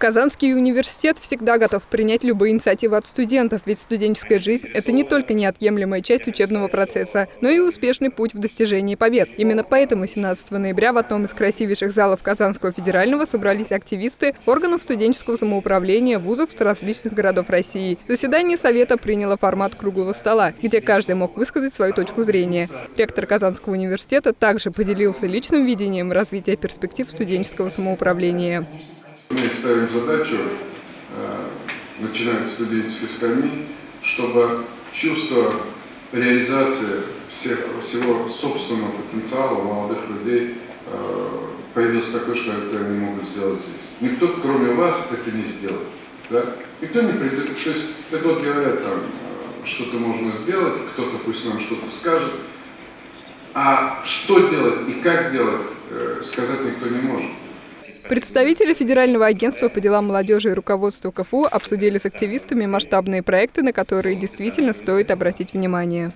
Казанский университет всегда готов принять любые инициативы от студентов, ведь студенческая жизнь – это не только неотъемлемая часть учебного процесса, но и успешный путь в достижении побед. Именно поэтому 17 ноября в одном из красивейших залов Казанского федерального собрались активисты органов студенческого самоуправления вузов с различных городов России. Заседание Совета приняло формат круглого стола, где каждый мог высказать свою точку зрения. Ректор Казанского университета также поделился личным видением развития перспектив студенческого самоуправления. Мы ставим задачу, э, начиная с студенческой скамьи, чтобы чувство реализации всех, всего собственного потенциала молодых людей э, появилось такое, что это они могут сделать здесь. Никто, кроме вас, это не сделает. Да? Никто не придет. То есть, это вот говорят, там, э, что-то можно сделать, кто-то пусть нам что-то скажет. А что делать и как делать, сказать никто не может. Представители Федерального агентства по делам молодежи и руководства КФУ обсудили с активистами масштабные проекты, на которые действительно стоит обратить внимание.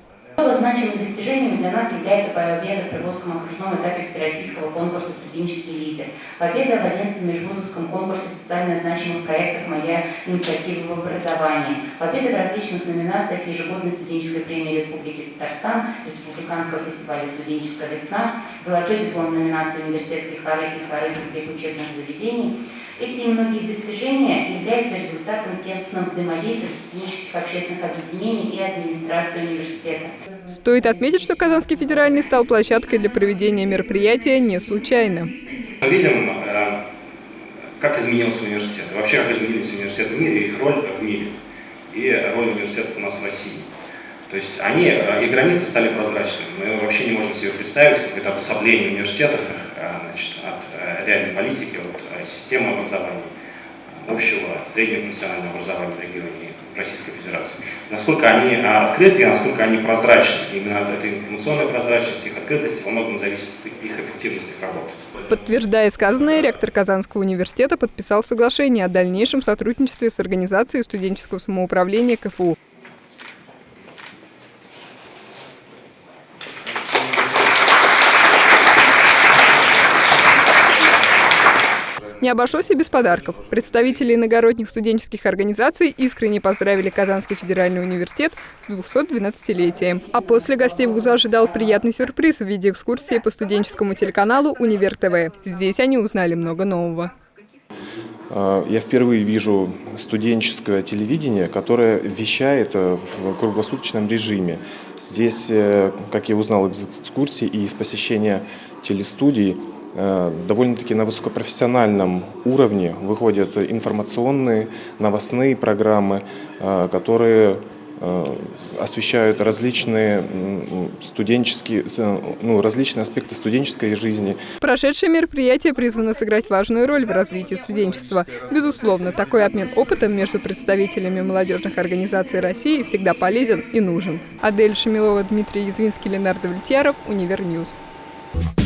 Значимым достижением для нас является победа в Приволжском окружном этапе Всероссийского конкурса «Студенческий лидер». Победа в 11 межвузовском конкурсе специально значимых проектов «Моя инициатива в образовании». Победа в различных номинациях ежегодной студенческой премии Республики Татарстан, Республиканского фестиваля «Студенческая весна», золотой диплом номинации университетских хоры и хоры других учебных заведений – эти и многие достижения являются результатом тесного взаимодействия студенческих общественных объединений и администрации университета. Стоит отметить, что Казанский федеральный стал площадкой для проведения мероприятия не случайно. Мы видим, э, как изменился университет, вообще как изменились университеты в мире, их роль в мире и роль университетов у нас в России. То есть они, э, и границы стали прозрачными. Мы вообще не можем себе представить какое-то обособление университетов значит, от реальной политики, от системы образования, общего среднего профессионального образования в регионе Российской Федерации. Насколько они открыты и насколько они прозрачны. Именно от этой информационной прозрачности, их открытости во многом зависит их эффективность работы. Подтверждая сказанное, ректор Казанского университета подписал соглашение о дальнейшем сотрудничестве с Организацией студенческого самоуправления КФУ. Не обошлось и без подарков. Представители иногородних студенческих организаций искренне поздравили Казанский федеральный университет с 212-летием. А после гостей вуза ожидал приятный сюрприз в виде экскурсии по студенческому телеканалу «Универ ТВ». Здесь они узнали много нового. А, я впервые вижу студенческое телевидение, которое вещает э, в круглосуточном режиме. Здесь, э, как я узнал из экскурсии и из посещения телестудий, Э, довольно-таки на высокопрофессиональном уровне выходят информационные, новостные программы, э, которые э, освещают различные студенческие, ну, различные аспекты студенческой жизни. Прошедшее мероприятие призвано сыграть важную роль в развитии студенчества. Безусловно, такой обмен опытом между представителями молодежных организаций России всегда полезен и нужен. Адель Шамилова, Дмитрий Язвинский, Ленар Давлетьяров, Универ News. Thank